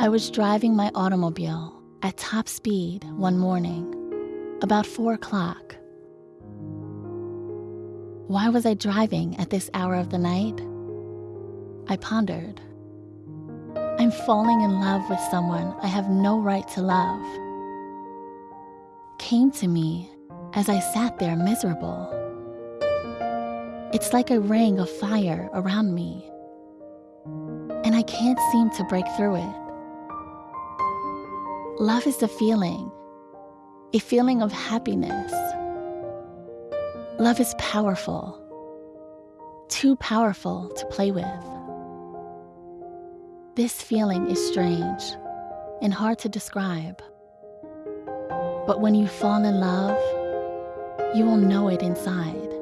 I was driving my automobile at top speed one morning, about four o'clock. Why was I driving at this hour of the night? I pondered. I'm falling in love with someone I have no right to love. Came to me as I sat there miserable. It's like a ring of fire around me, and I can't seem to break through it. Love is a feeling, a feeling of happiness. Love is powerful, too powerful to play with. This feeling is strange and hard to describe. But when you fall in love, you will know it inside.